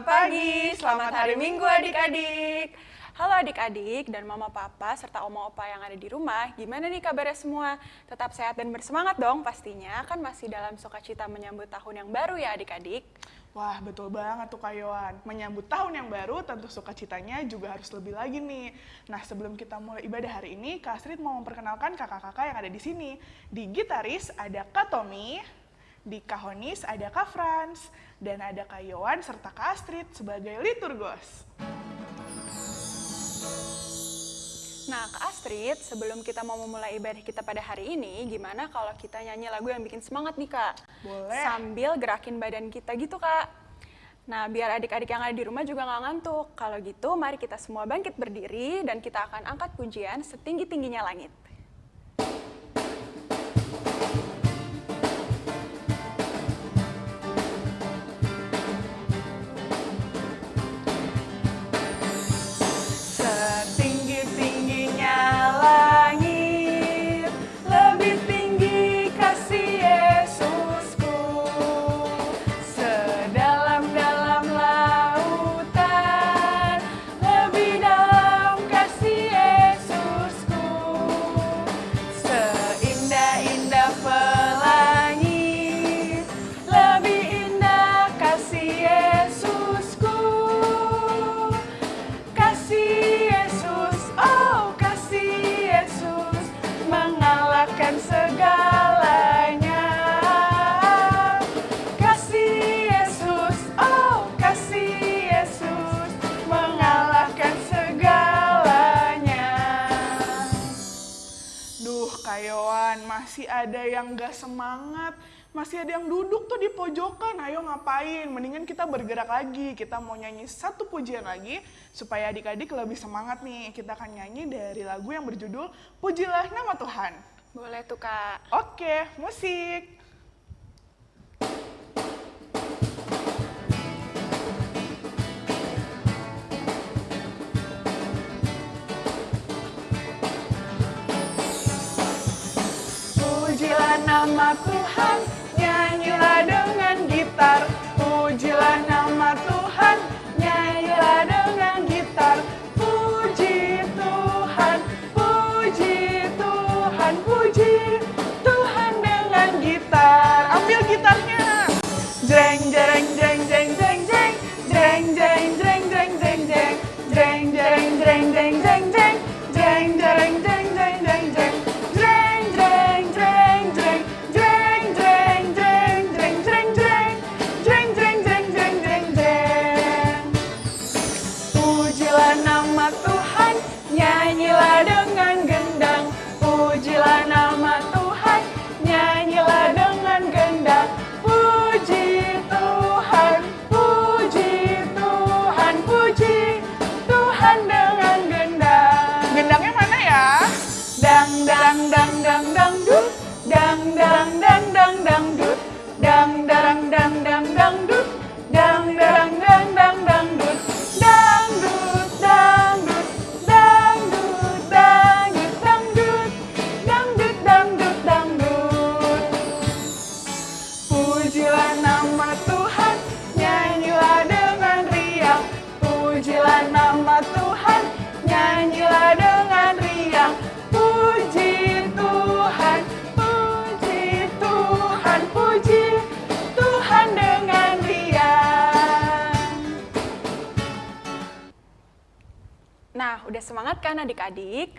Selamat pagi, selamat hari Minggu adik-adik. Halo adik-adik dan mama papa serta oma opa yang ada di rumah, gimana nih kabarnya semua? Tetap sehat dan bersemangat dong pastinya, kan masih dalam sukacita menyambut tahun yang baru ya adik-adik. Wah, betul banget tuh Kak Yohan. Menyambut tahun yang baru, tentu sukacitanya juga harus lebih lagi nih. Nah, sebelum kita mulai ibadah hari ini, Kak Astrid mau memperkenalkan kakak-kakak yang ada di sini. Di gitaris ada Kak Tommy, di Kahonis ada Kak Franz, dan ada Kak Yohan serta Kak Astrid sebagai liturgos. Nah, Kak Astrid, sebelum kita mau memulai ibadah kita pada hari ini, gimana kalau kita nyanyi lagu yang bikin semangat nih, Kak? Boleh. Sambil gerakin badan kita gitu, Kak. Nah, biar adik-adik yang ada di rumah juga nggak ngantuk. Kalau gitu, mari kita semua bangkit berdiri dan kita akan angkat pujian setinggi-tingginya langit. Masih ada yang gak semangat. Masih ada yang duduk tuh di pojokan. Ayo ngapain? Mendingan kita bergerak lagi. Kita mau nyanyi satu pujian lagi supaya adik-adik lebih semangat nih. Kita akan nyanyi dari lagu yang berjudul Pujilah Nama Tuhan. Boleh tuh kak. Oke, musik. Nama Tuhan, nyanyilah dengan gitar. Pujilah Nah, udah semangat kan adik-adik?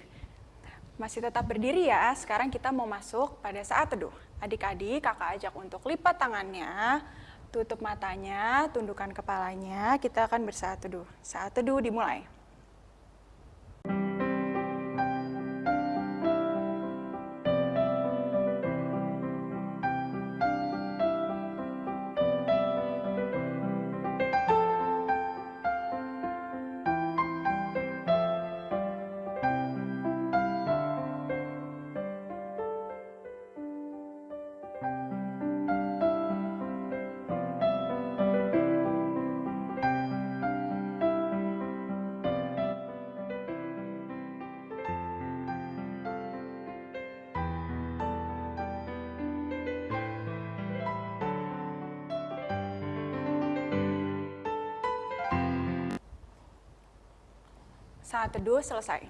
Masih tetap berdiri ya, sekarang kita mau masuk pada saat teduh. Adik-adik, kakak ajak untuk lipat tangannya, tutup matanya, tundukkan kepalanya, kita akan bersaat teduh. Saat teduh dimulai. Saat teduh selesai.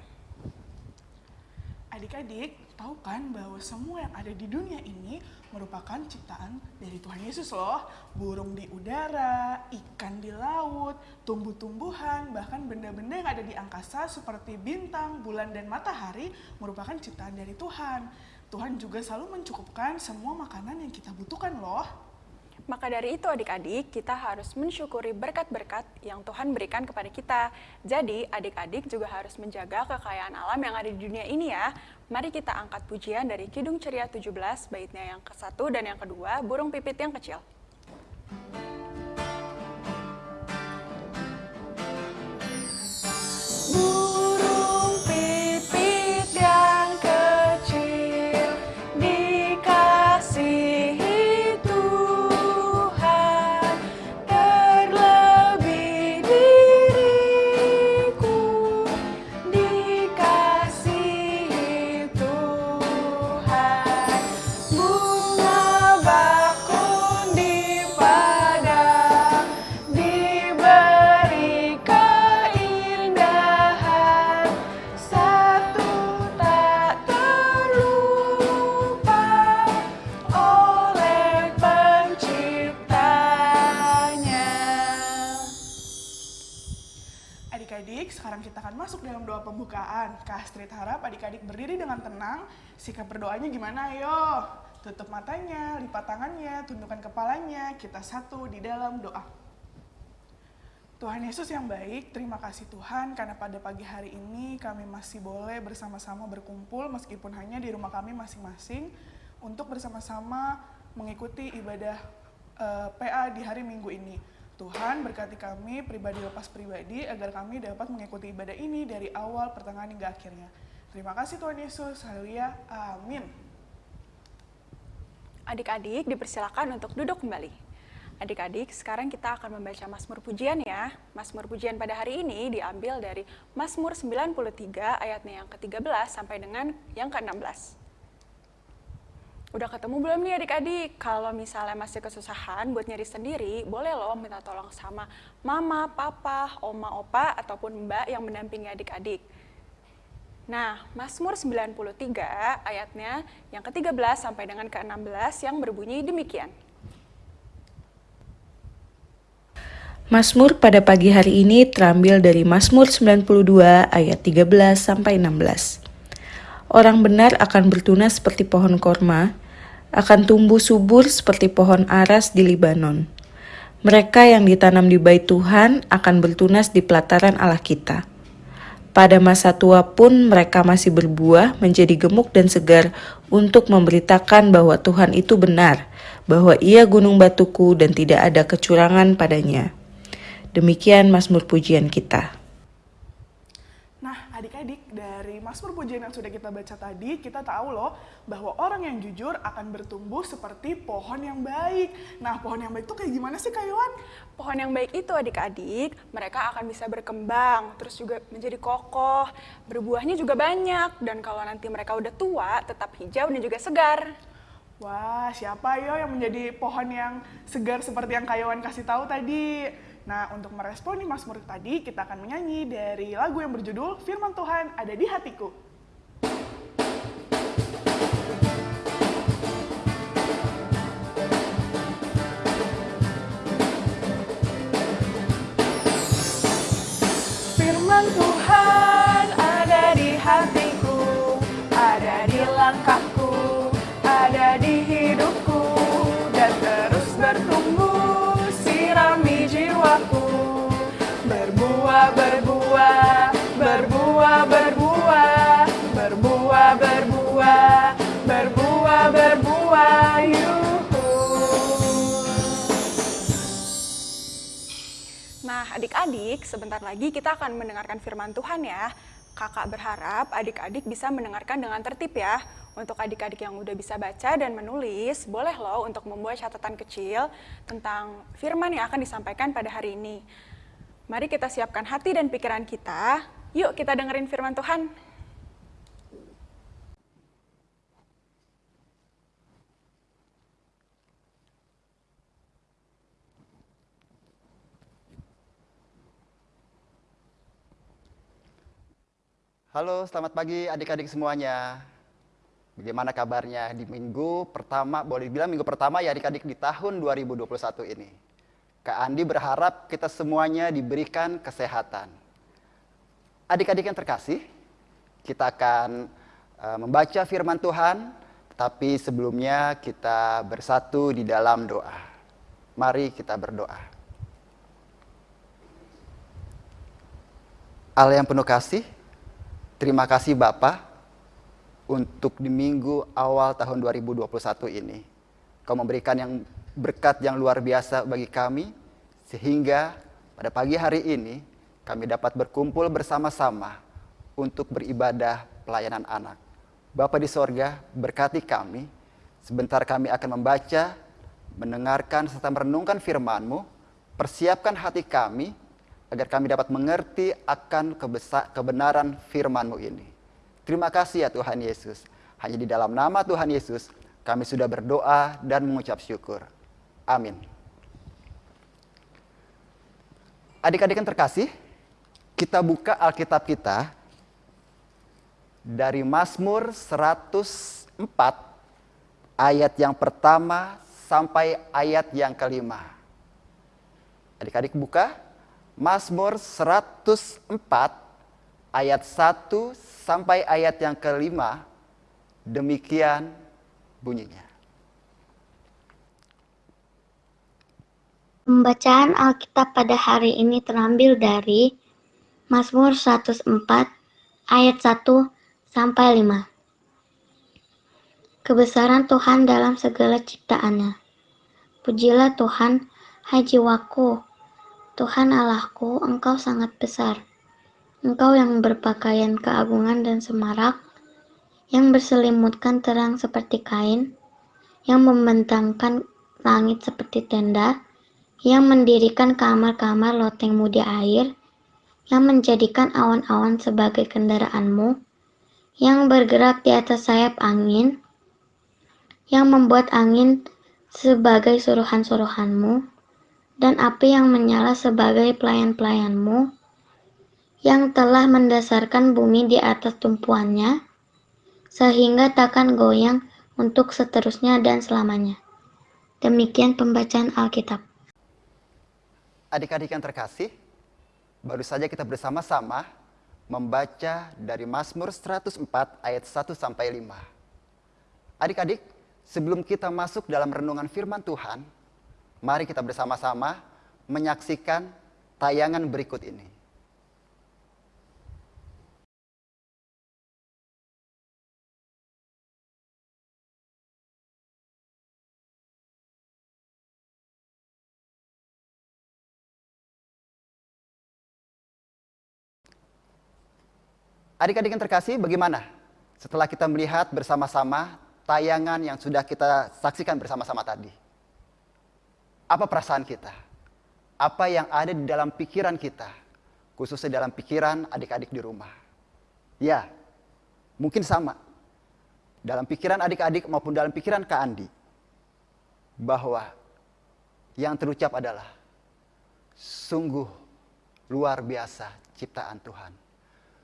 Adik-adik, tahu kan bahwa semua yang ada di dunia ini merupakan ciptaan dari Tuhan Yesus loh. Burung di udara, ikan di laut, tumbuh-tumbuhan, bahkan benda-benda yang ada di angkasa seperti bintang, bulan, dan matahari merupakan ciptaan dari Tuhan. Tuhan juga selalu mencukupkan semua makanan yang kita butuhkan loh. Maka dari itu adik-adik, kita harus mensyukuri berkat-berkat yang Tuhan berikan kepada kita. Jadi adik-adik juga harus menjaga kekayaan alam yang ada di dunia ini ya. Mari kita angkat pujian dari Kidung Ceria 17, baitnya yang ke-1 dan yang kedua, Burung Pipit yang Kecil. Gimana? Ayo, tutup matanya, lipat tangannya, tundukkan kepalanya. Kita satu di dalam doa. Tuhan Yesus yang baik, terima kasih Tuhan karena pada pagi hari ini kami masih boleh bersama-sama berkumpul meskipun hanya di rumah kami masing-masing untuk bersama-sama mengikuti ibadah eh, PA di hari Minggu ini. Tuhan berkati kami pribadi lepas pribadi agar kami dapat mengikuti ibadah ini dari awal, pertengahan hingga akhirnya. Terima kasih Tuhan Yesus. Haleluya. Amin. Adik-adik dipersilakan untuk duduk kembali. Adik-adik, sekarang kita akan membaca Mazmur Pujian ya. Mazmur Pujian pada hari ini diambil dari Mazmur 93 ayatnya yang ke-13 sampai dengan yang ke-16. Udah ketemu belum nih adik-adik? Kalau misalnya masih kesusahan buat nyari sendiri, boleh loh minta tolong sama mama, papa, oma, opa, ataupun mbak yang mendampingi adik-adik. Nah, Mazmur 93 ayatnya yang ke-13 sampai dengan ke-16 yang berbunyi demikian. Mazmur pada pagi hari ini terambil dari Mazmur 92 ayat 13 sampai 16. Orang benar akan bertunas seperti pohon korma, akan tumbuh subur seperti pohon aras di Libanon. Mereka yang ditanam di bait Tuhan akan bertunas di pelataran Allah kita. Pada masa tua pun mereka masih berbuah menjadi gemuk dan segar untuk memberitakan bahwa Tuhan itu benar, bahwa ia gunung batuku dan tidak ada kecurangan padanya. Demikian Mazmur pujian kita. Nah, adik-adik, dari Mazmur Pujian yang sudah kita baca tadi, kita tahu loh bahwa orang yang jujur akan bertumbuh seperti pohon yang baik. Nah, pohon yang baik itu kayak gimana sih, Kak Yohan? Pohon yang baik itu adik-adik, mereka akan bisa berkembang, terus juga menjadi kokoh, berbuahnya juga banyak, dan kalau nanti mereka udah tua, tetap hijau dan juga segar. Wah, siapa yo yang menjadi pohon yang segar seperti yang Kak Yohan kasih tahu tadi? Nah, untuk merespon nih Mazmur tadi, kita akan menyanyi dari lagu yang berjudul Firman Tuhan Ada di Hatiku. Firman Tuhan Nah, adik-adik, sebentar lagi kita akan mendengarkan firman Tuhan ya. Kakak berharap adik-adik bisa mendengarkan dengan tertib ya. Untuk adik-adik yang udah bisa baca dan menulis, boleh loh untuk membuat catatan kecil tentang firman yang akan disampaikan pada hari ini. Mari kita siapkan hati dan pikiran kita. Yuk kita dengerin firman Tuhan. Halo, selamat pagi adik-adik semuanya. Bagaimana kabarnya di minggu pertama, boleh dibilang minggu pertama ya adik-adik di tahun 2021 ini. Kak Andi berharap kita semuanya diberikan kesehatan. Adik-adik yang terkasih, kita akan uh, membaca firman Tuhan, tapi sebelumnya kita bersatu di dalam doa. Mari kita berdoa. Allah yang penuh kasih, Terima kasih Bapak untuk di minggu awal tahun 2021 ini. Kau memberikan yang berkat yang luar biasa bagi kami sehingga pada pagi hari ini kami dapat berkumpul bersama-sama untuk beribadah pelayanan anak. Bapa di sorga, berkati kami. Sebentar kami akan membaca, mendengarkan serta merenungkan firman-Mu. Persiapkan hati kami agar kami dapat mengerti akan kebenaran firman-Mu ini. Terima kasih ya Tuhan Yesus. Hanya di dalam nama Tuhan Yesus kami sudah berdoa dan mengucap syukur. Amin. Adik-adik yang terkasih, kita buka Alkitab kita dari Mazmur 104 ayat yang pertama sampai ayat yang kelima. Adik-adik buka Mazmur 104 ayat 1 sampai ayat yang kelima demikian bunyinya. Pembacaan Alkitab pada hari ini terambil dari Mazmur 104 ayat 1 sampai 5. Kebesaran Tuhan dalam segala ciptaannya. Pujilah Tuhan, hai jiwaku, Tuhan Allahku, Engkau sangat besar. Engkau yang berpakaian keagungan dan semarak, yang berselimutkan terang seperti kain, yang membentangkan langit seperti tenda, yang mendirikan kamar-kamar loteng muda air, yang menjadikan awan-awan sebagai kendaraanmu, yang bergerak di atas sayap angin, yang membuat angin sebagai suruhan-suruhanmu, dan api yang menyala sebagai pelayan-pelayanmu, yang telah mendasarkan bumi di atas tumpuannya, sehingga takkan goyang untuk seterusnya dan selamanya. Demikian pembacaan Alkitab. Adik-adik yang terkasih, baru saja kita bersama-sama membaca dari Mazmur 104 ayat 1 sampai 5. Adik-adik, sebelum kita masuk dalam renungan firman Tuhan, Mari kita bersama-sama menyaksikan tayangan berikut ini. Adik-adik yang terkasih, bagaimana setelah kita melihat bersama-sama tayangan yang sudah kita saksikan bersama-sama tadi? Apa perasaan kita? Apa yang ada di dalam pikiran kita? Khususnya dalam pikiran adik-adik di rumah. Ya, mungkin sama. Dalam pikiran adik-adik maupun dalam pikiran Kak Andi. Bahwa yang terucap adalah sungguh luar biasa ciptaan Tuhan.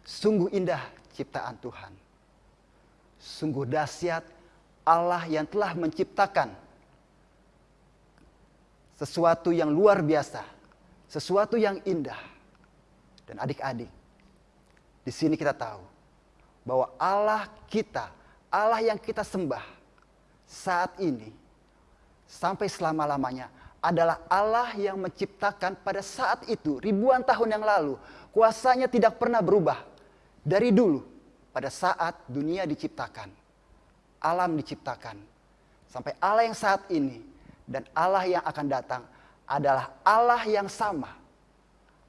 Sungguh indah ciptaan Tuhan. Sungguh dahsyat Allah yang telah menciptakan sesuatu yang luar biasa, sesuatu yang indah. Dan adik-adik, di sini kita tahu bahwa Allah kita, Allah yang kita sembah saat ini sampai selama-lamanya adalah Allah yang menciptakan pada saat itu ribuan tahun yang lalu. Kuasanya tidak pernah berubah dari dulu pada saat dunia diciptakan. Alam diciptakan. Sampai Allah yang saat ini dan Allah yang akan datang adalah Allah yang sama.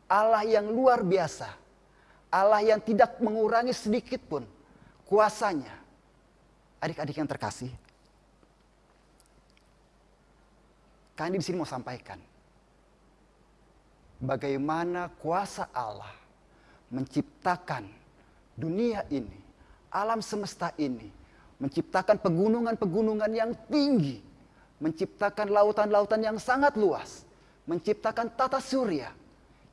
Allah yang luar biasa. Allah yang tidak mengurangi sedikit pun kuasanya. Adik-adik yang terkasih. Kami di sini mau sampaikan. Bagaimana kuasa Allah menciptakan dunia ini, alam semesta ini, menciptakan pegunungan-pegunungan yang tinggi, menciptakan lautan-lautan yang sangat luas, menciptakan tata surya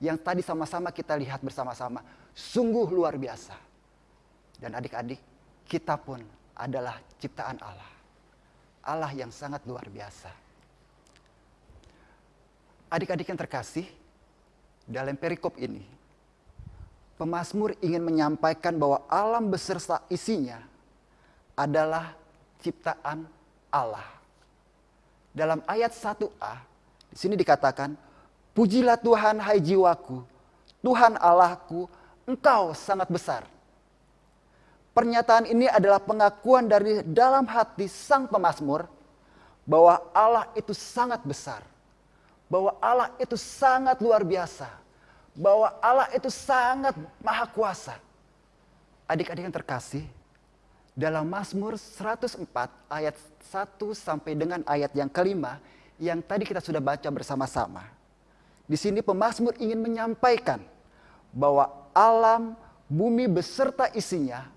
yang tadi sama-sama kita lihat bersama-sama, sungguh luar biasa. Dan adik-adik, kita pun adalah ciptaan Allah. Allah yang sangat luar biasa. Adik-adik yang terkasih, dalam perikop ini, pemazmur ingin menyampaikan bahwa alam beserta isinya adalah ciptaan Allah. Dalam ayat 1a, di sini dikatakan, Pujilah Tuhan hai jiwaku, Tuhan Allahku, engkau sangat besar. Pernyataan ini adalah pengakuan dari dalam hati sang pemazmur bahwa Allah itu sangat besar. Bahwa Allah itu sangat luar biasa. Bahwa Allah itu sangat maha kuasa. Adik-adik yang terkasih, dalam Mazmur 104 ayat 1 sampai dengan ayat yang kelima yang tadi kita sudah baca bersama-sama. Di sini pemazmur ingin menyampaikan bahwa alam, bumi beserta isinya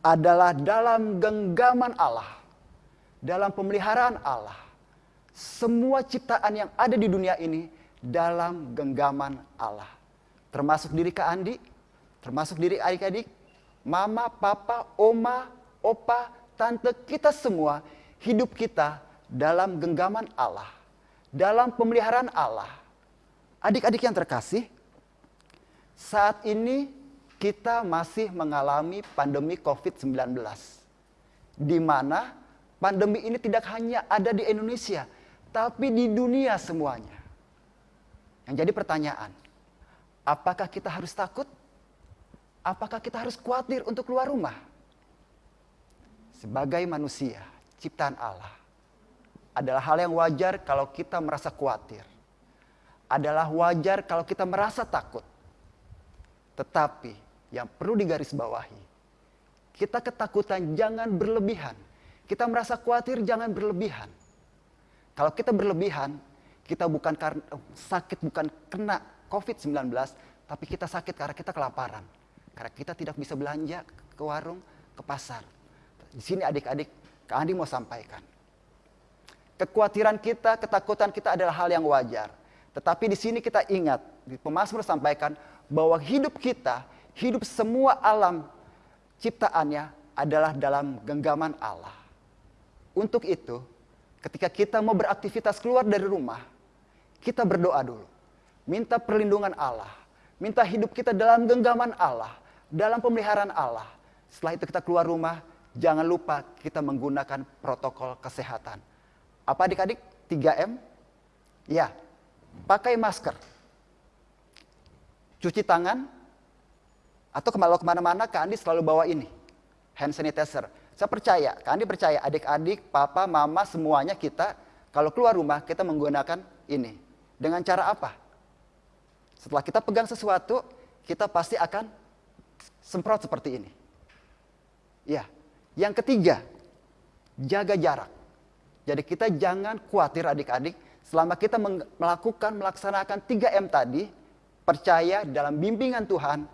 adalah dalam genggaman Allah, dalam pemeliharaan Allah. Semua ciptaan yang ada di dunia ini dalam genggaman Allah. Termasuk diri Kak Andi, termasuk diri adik-adik, mama, papa, oma, opa, tante, kita semua hidup kita dalam genggaman Allah. Dalam pemeliharaan Allah. Adik-adik yang terkasih, saat ini kita masih mengalami pandemi COVID-19. Di mana pandemi ini tidak hanya ada di Indonesia, tapi di dunia semuanya. Yang jadi pertanyaan, apakah kita harus takut? Apakah kita harus khawatir untuk keluar rumah? Sebagai manusia, ciptaan Allah, adalah hal yang wajar kalau kita merasa khawatir. Adalah wajar kalau kita merasa takut. Tetapi yang perlu digarisbawahi. Kita ketakutan jangan berlebihan. Kita merasa khawatir jangan berlebihan. Kalau kita berlebihan, kita bukan karena sakit bukan kena COVID-19, tapi kita sakit karena kita kelaparan. Karena kita tidak bisa belanja ke warung, ke pasar. Di sini adik-adik, Kak Andi mau sampaikan. Kekhawatiran kita, ketakutan kita adalah hal yang wajar. Tetapi di sini kita ingat, di pemazmur sampaikan bahwa hidup kita hidup semua alam ciptaannya adalah dalam genggaman Allah. Untuk itu, ketika kita mau beraktivitas keluar dari rumah, kita berdoa dulu. Minta perlindungan Allah. Minta hidup kita dalam genggaman Allah. Dalam pemeliharaan Allah. Setelah itu kita keluar rumah, jangan lupa kita menggunakan protokol kesehatan. Apa adik-adik? 3M? Ya, pakai masker. Cuci tangan, atau kalau ke mana-mana Kak Andi selalu bawa ini, hand sanitizer. Saya percaya, Kak Andi percaya adik-adik, papa, mama, semuanya kita kalau keluar rumah kita menggunakan ini. Dengan cara apa? Setelah kita pegang sesuatu, kita pasti akan semprot seperti ini. Ya. Yang ketiga, jaga jarak. Jadi kita jangan khawatir adik-adik selama kita melakukan melaksanakan 3M tadi, percaya dalam bimbingan Tuhan,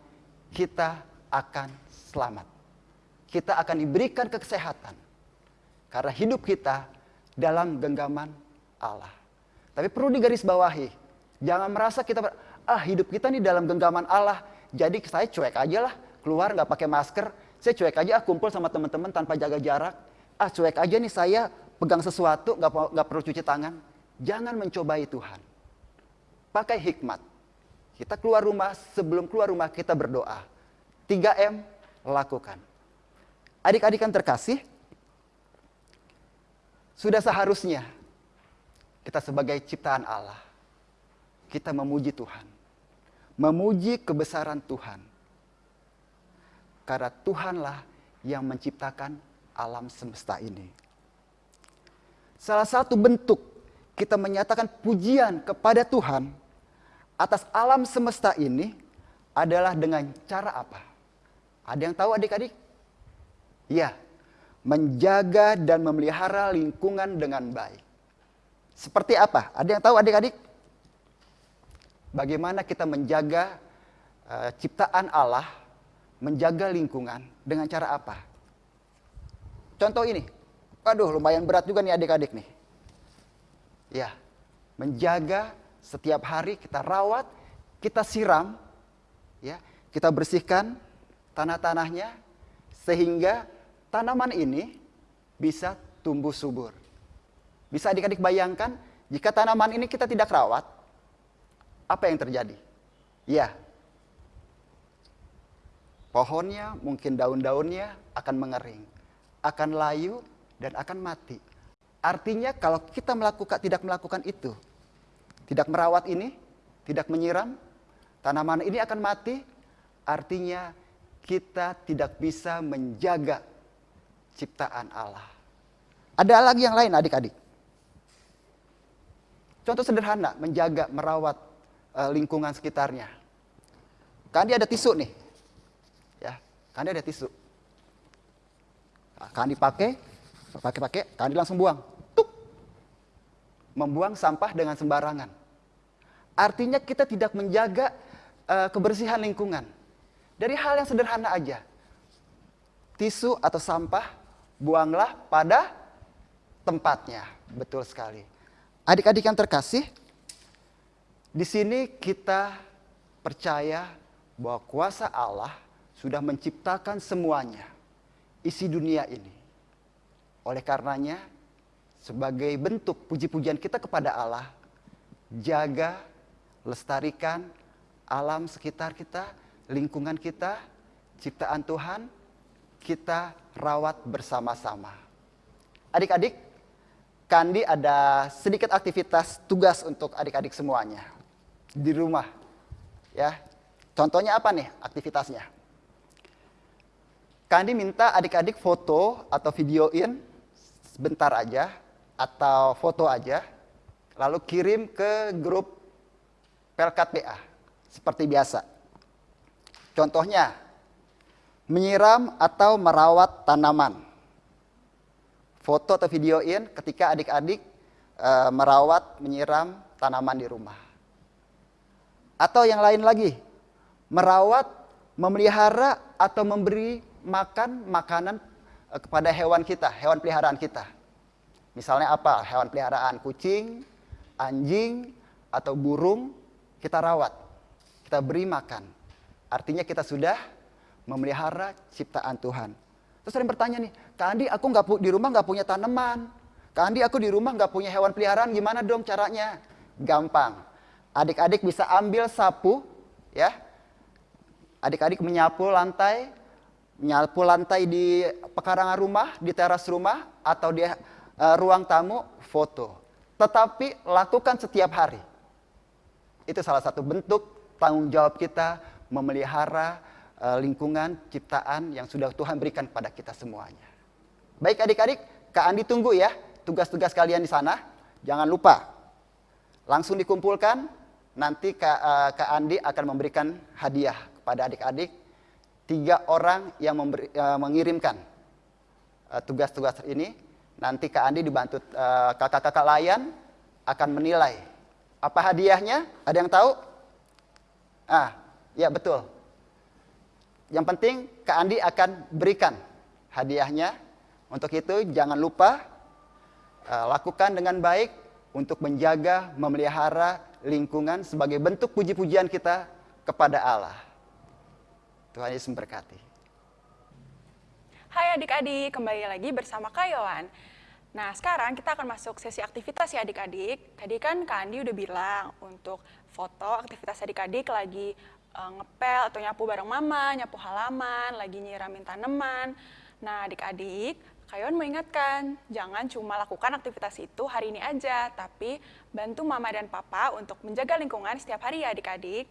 kita akan selamat. Kita akan diberikan kesehatan. Karena hidup kita dalam genggaman Allah. Tapi perlu digarisbawahi, jangan merasa kita ah hidup kita nih dalam genggaman Allah, jadi saya cuek aja lah, keluar nggak pakai masker, saya cuek aja ah, kumpul sama teman-teman tanpa jaga jarak, ah cuek aja nih saya pegang sesuatu nggak nggak perlu cuci tangan. Jangan mencobai Tuhan. Pakai hikmat. Kita keluar rumah, sebelum keluar rumah kita berdoa. 3M lakukan. Adik-adik yang terkasih, sudah seharusnya kita sebagai ciptaan Allah, kita memuji Tuhan. Memuji kebesaran Tuhan. Karena Tuhanlah yang menciptakan alam semesta ini. Salah satu bentuk kita menyatakan pujian kepada Tuhan atas alam semesta ini adalah dengan cara apa? Ada yang tahu adik-adik? Ya, menjaga dan memelihara lingkungan dengan baik. Seperti apa? Ada yang tahu adik-adik? Bagaimana kita menjaga uh, ciptaan Allah, menjaga lingkungan dengan cara apa? Contoh ini. Waduh, lumayan berat juga nih adik-adik nih. Ya, menjaga setiap hari kita rawat, kita siram, ya, kita bersihkan tanah-tanahnya sehingga tanaman ini bisa tumbuh subur. Bisa adik-adik bayangkan jika tanaman ini kita tidak rawat, apa yang terjadi? Ya, pohonnya mungkin daun-daunnya akan mengering, akan layu dan akan mati. Artinya kalau kita melakukan tidak melakukan itu, tidak merawat ini, tidak menyiram, tanaman ini akan mati. Artinya kita tidak bisa menjaga ciptaan Allah. Ada lagi yang lain adik-adik. Contoh sederhana, menjaga, merawat uh, lingkungan sekitarnya. Kan dia ada tisu nih. Dia ada tisu. Kan dipakai, pakai-pakai, kan langsung buang. Tuk. Membuang sampah dengan sembarangan. Artinya kita tidak menjaga uh, kebersihan lingkungan. Dari hal yang sederhana aja. Tisu atau sampah buanglah pada tempatnya. Betul sekali. Adik-adik yang terkasih, di sini kita percaya bahwa kuasa Allah sudah menciptakan semuanya, isi dunia ini. Oleh karenanya, sebagai bentuk puji-pujian kita kepada Allah, jaga, lestarikan alam sekitar kita, lingkungan kita, ciptaan Tuhan, kita rawat bersama-sama. Adik-adik, Kandi ada sedikit aktivitas tugas untuk adik-adik semuanya di rumah. Ya. Contohnya apa nih aktivitasnya? Kandi minta adik-adik foto atau videoin sebentar aja atau foto aja lalu kirim ke grup Pelkat BA seperti biasa. Contohnya menyiram atau merawat tanaman foto atau videoin ketika adik-adik e, merawat, menyiram tanaman di rumah. Atau yang lain lagi, merawat, memelihara atau memberi makan makanan e, kepada hewan kita, hewan peliharaan kita. Misalnya apa? Hewan peliharaan kucing, anjing, atau burung kita rawat, kita beri makan. Artinya kita sudah memelihara ciptaan Tuhan. Terus sering bertanya nih, Kak Andi aku nggak di rumah nggak punya tanaman. Kak Andi aku di rumah nggak punya hewan peliharaan, gimana dong caranya? Gampang. Adik-adik bisa ambil sapu, ya. Adik-adik menyapu lantai, menyapu lantai di pekarangan rumah, di teras rumah, atau di uh, ruang tamu, foto. Tetapi lakukan setiap hari. Itu salah satu bentuk tanggung jawab kita memelihara uh, lingkungan ciptaan yang sudah Tuhan berikan kepada kita semuanya. Baik adik-adik, Kak Andi tunggu ya tugas-tugas kalian di sana. Jangan lupa langsung dikumpulkan. Nanti Kak, uh, Kak Andi akan memberikan hadiah kepada adik-adik. Tiga orang yang memberi, uh, mengirimkan tugas-tugas uh, ini. Nanti Kak Andi dibantu kakak-kakak uh, layan akan menilai. Apa hadiahnya? Ada yang tahu? Ah, ya betul. Yang penting Kak Andi akan berikan hadiahnya. Untuk itu jangan lupa uh, lakukan dengan baik untuk menjaga, memelihara lingkungan sebagai bentuk puji-pujian kita kepada Allah. Tuhan Yesus memberkati. Hai adik-adik, kembali lagi bersama Kayoan. Nah, sekarang kita akan masuk sesi aktivitas ya adik-adik. Tadi kan Kak Andi udah bilang untuk foto aktivitas adik-adik lagi uh, ngepel atau nyapu bareng mama, nyapu halaman, lagi nyiramin tanaman. Nah, adik-adik, Kayon mengingatkan, jangan cuma lakukan aktivitas itu hari ini aja, tapi bantu mama dan papa untuk menjaga lingkungan setiap hari ya adik-adik.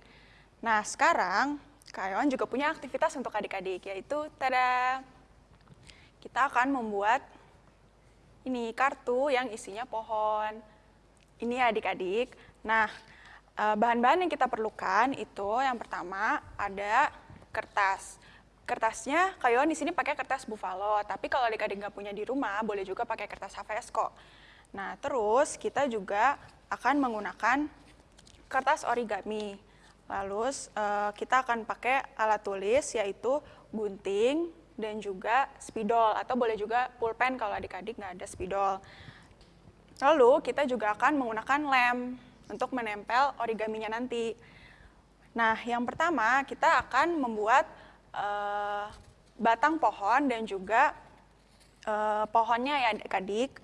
Nah, sekarang Kayon juga punya aktivitas untuk adik-adik, yaitu tada, kita akan membuat ini kartu yang isinya pohon. Ini adik-adik. Nah, Eh, bahan-bahan yang kita perlukan itu yang pertama ada kertas. Kertasnya Kayon di sini pakai kertas buffalo, tapi kalau adik-adik nggak punya di rumah boleh juga pakai kertas HVS kok. Nah terus kita juga akan menggunakan kertas origami. Lalu uh, kita akan pakai alat tulis yaitu gunting dan juga spidol atau boleh juga pulpen kalau adik-adik nggak ada spidol. Lalu kita juga akan menggunakan lem untuk menempel origaminya nanti. Nah, yang pertama kita akan membuat uh, batang pohon dan juga uh, pohonnya ya adik-adik.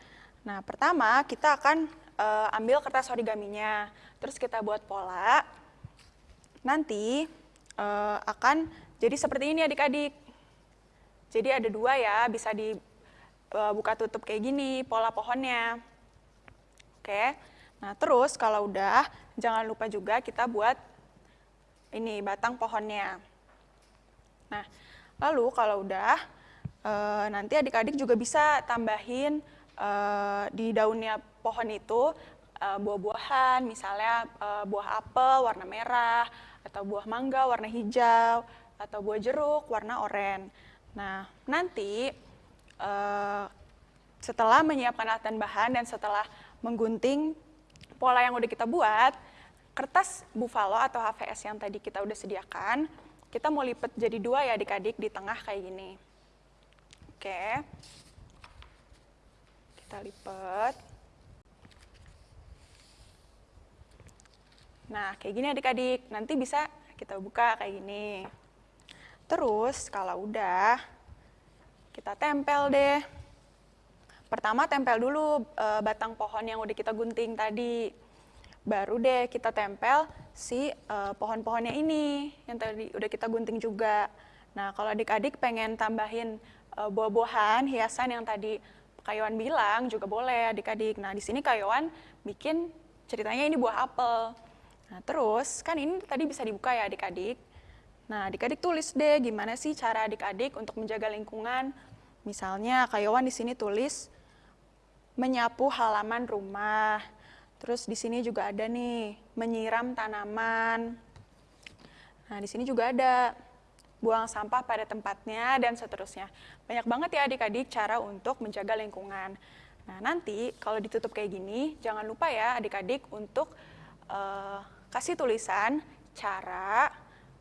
Nah, pertama kita akan uh, ambil kertas origaminya, terus kita buat pola. Nanti uh, akan jadi seperti ini adik-adik. Jadi ada dua ya, bisa dibuka tutup kayak gini pola pohonnya. Oke, nah terus kalau udah jangan lupa juga kita buat ini batang pohonnya. Nah, lalu kalau udah nanti adik-adik juga bisa tambahin uh, di daunnya pohon itu buah-buahan, misalnya buah apel warna merah, atau buah mangga warna hijau, atau buah jeruk warna oranye. Nah, nanti uh, setelah menyiapkan alat dan bahan dan setelah menggunting pola yang udah kita buat, kertas buffalo atau HVS yang tadi kita udah sediakan, kita mau lipat jadi dua ya adik-adik di tengah kayak gini. Oke kita lipat. Nah, kayak gini adik-adik. Nanti bisa kita buka kayak gini. Terus, kalau udah, kita tempel deh. Pertama tempel dulu e, batang pohon yang udah kita gunting tadi. Baru deh kita tempel si e, pohon-pohonnya ini yang tadi udah kita gunting juga. Nah, kalau adik-adik pengen tambahin e, buah-buahan, hiasan yang tadi Kayawan bilang juga boleh adik-adik. Nah, di sini Kayawan bikin ceritanya ini buah apel. Nah, terus kan ini tadi bisa dibuka ya adik-adik. Nah, adik-adik tulis deh gimana sih cara adik-adik untuk menjaga lingkungan. Misalnya Kayawan di sini tulis menyapu halaman rumah. Terus di sini juga ada nih menyiram tanaman. Nah, di sini juga ada buang sampah pada tempatnya, dan seterusnya. Banyak banget ya adik-adik cara untuk menjaga lingkungan. Nah nanti kalau ditutup kayak gini, jangan lupa ya adik-adik untuk uh, kasih tulisan cara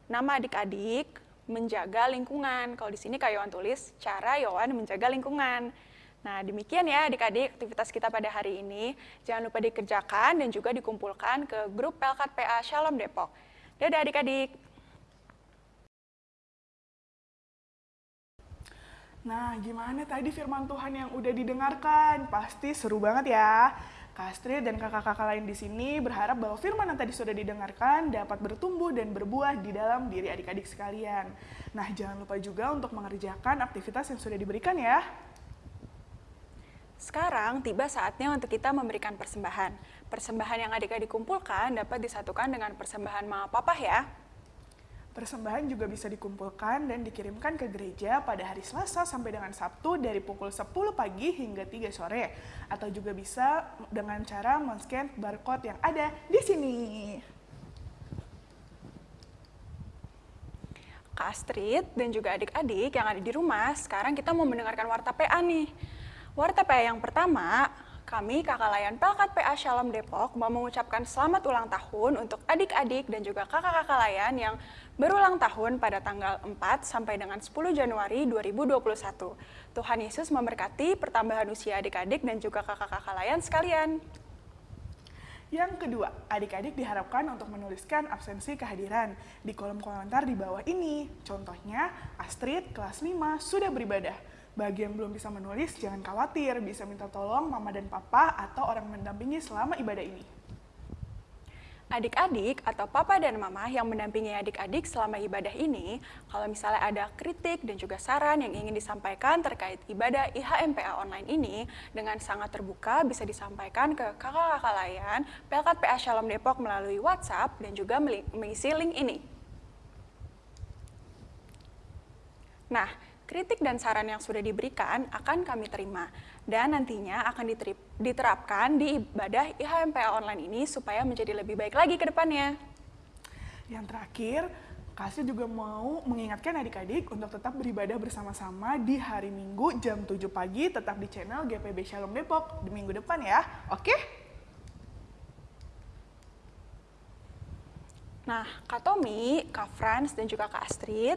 nama adik-adik menjaga lingkungan. Kalau di sini Kak Yohan tulis cara Yohan menjaga lingkungan. Nah demikian ya adik-adik aktivitas kita pada hari ini. Jangan lupa dikerjakan dan juga dikumpulkan ke grup Pelkat PA Shalom Depok. Dadah adik-adik. Nah, gimana tadi firman Tuhan yang udah didengarkan? Pasti seru banget ya. Kastri dan kakak-kakak lain di sini berharap bahwa firman yang tadi sudah didengarkan dapat bertumbuh dan berbuah di dalam diri adik-adik sekalian. Nah, jangan lupa juga untuk mengerjakan aktivitas yang sudah diberikan ya. Sekarang tiba saatnya untuk kita memberikan persembahan. Persembahan yang adik-adik kumpulkan dapat disatukan dengan persembahan mama papa ya. Persembahan juga bisa dikumpulkan dan dikirimkan ke gereja pada hari Selasa sampai dengan Sabtu dari pukul 10 pagi hingga 3 sore. Atau juga bisa dengan cara men-scan barcode yang ada di sini. Kak Astrid dan juga adik-adik yang ada di rumah, sekarang kita mau mendengarkan Warta PA nih. Warta PA yang pertama, kami, Kakak Layan Pelkat PA Shalom Depok, mau mengucapkan selamat ulang tahun untuk adik-adik dan juga kakak-kakak layan yang berulang tahun pada tanggal 4 sampai dengan 10 Januari 2021. Tuhan Yesus memberkati pertambahan usia adik-adik dan juga kakak-kakak layan sekalian. Yang kedua, adik-adik diharapkan untuk menuliskan absensi kehadiran di kolom komentar di bawah ini. Contohnya, Astrid kelas 5 sudah beribadah. Bagi yang belum bisa menulis, jangan khawatir, bisa minta tolong mama dan papa atau orang mendampingi selama ibadah ini adik-adik atau papa dan mama yang mendampingi adik-adik selama ibadah ini, kalau misalnya ada kritik dan juga saran yang ingin disampaikan terkait ibadah IHMPA online ini, dengan sangat terbuka bisa disampaikan ke kakak-kakak layan Pelkat PA Shalom Depok melalui WhatsApp dan juga mengisi link ini. Nah, kritik dan saran yang sudah diberikan akan kami terima dan nantinya akan diterapkan di ibadah IHMPA online ini supaya menjadi lebih baik lagi ke depannya. Yang terakhir, Kasih juga mau mengingatkan adik-adik untuk tetap beribadah bersama-sama di hari Minggu jam 7 pagi tetap di channel GPB Shalom Depok di minggu depan ya. Oke? Nah, Kak Tommy, Kak Franz, dan juga Kak Astrid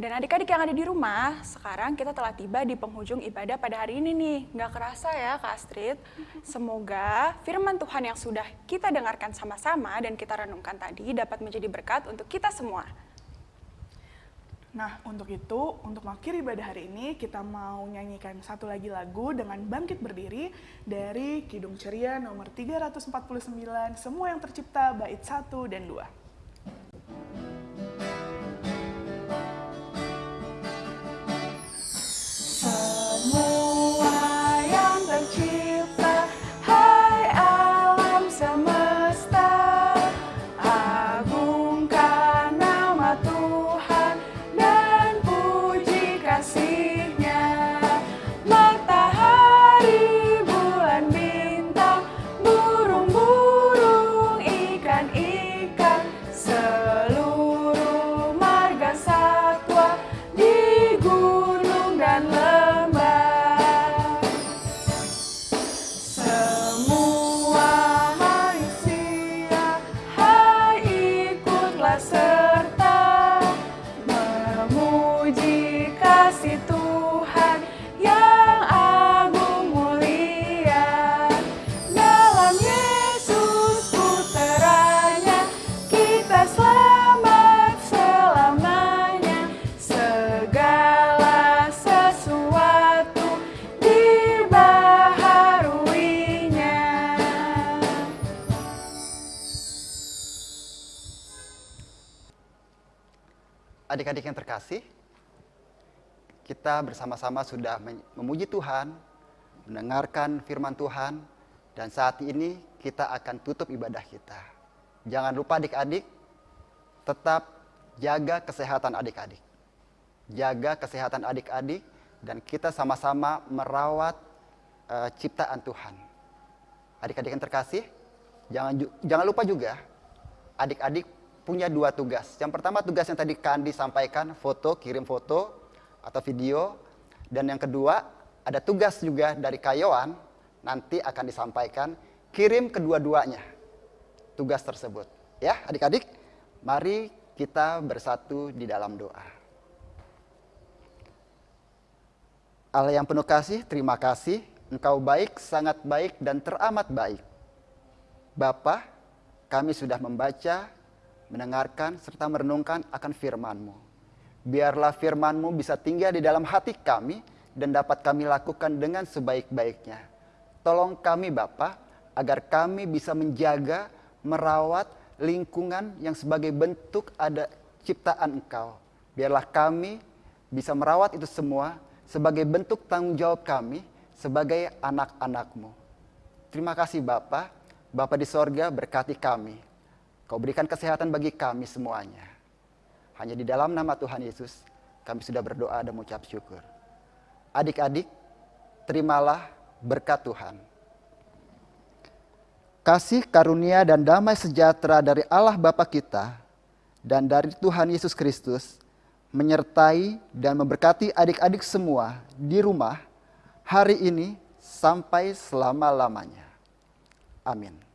dan adik-adik yang ada di rumah, sekarang kita telah tiba di penghujung ibadah pada hari ini nih. Nggak kerasa ya Kak Astrid? Semoga firman Tuhan yang sudah kita dengarkan sama-sama dan kita renungkan tadi dapat menjadi berkat untuk kita semua. Nah, untuk itu, untuk mengakhiri ibadah hari ini, kita mau nyanyikan satu lagi lagu dengan Bangkit Berdiri dari Kidung Ceria nomor 349, Semua yang Tercipta, bait 1 dan 2. Adik-adik yang terkasih, kita bersama-sama sudah memuji Tuhan, mendengarkan firman Tuhan, dan saat ini kita akan tutup ibadah kita. Jangan lupa adik-adik, tetap jaga kesehatan adik-adik. Jaga kesehatan adik-adik, dan kita sama-sama merawat eh, ciptaan Tuhan. Adik-adik yang terkasih, jangan, jangan lupa juga, adik-adik punya dua tugas. Yang pertama tugas yang tadi Kandi sampaikan, foto, kirim foto atau video. Dan yang kedua, ada tugas juga dari Kayoan, nanti akan disampaikan, kirim kedua-duanya tugas tersebut. Ya adik-adik, mari kita bersatu di dalam doa. Allah yang penuh kasih, terima kasih. Engkau baik, sangat baik, dan teramat baik. Bapa, kami sudah membaca, mendengarkan, serta merenungkan akan firman-Mu. Biarlah firman-Mu bisa tinggal di dalam hati kami dan dapat kami lakukan dengan sebaik-baiknya. Tolong kami Bapa, agar kami bisa menjaga, merawat lingkungan yang sebagai bentuk ada ciptaan Engkau. Biarlah kami bisa merawat itu semua sebagai bentuk tanggung jawab kami sebagai anak-anak-Mu. Terima kasih Bapa, Bapa di sorga berkati kami. Kau berikan kesehatan bagi kami semuanya. Hanya di dalam nama Tuhan Yesus kami sudah berdoa dan mengucap syukur. Adik-adik, terimalah berkat Tuhan. Kasih karunia dan damai sejahtera dari Allah Bapa kita dan dari Tuhan Yesus Kristus menyertai dan memberkati adik-adik semua di rumah hari ini sampai selama-lamanya. Amin.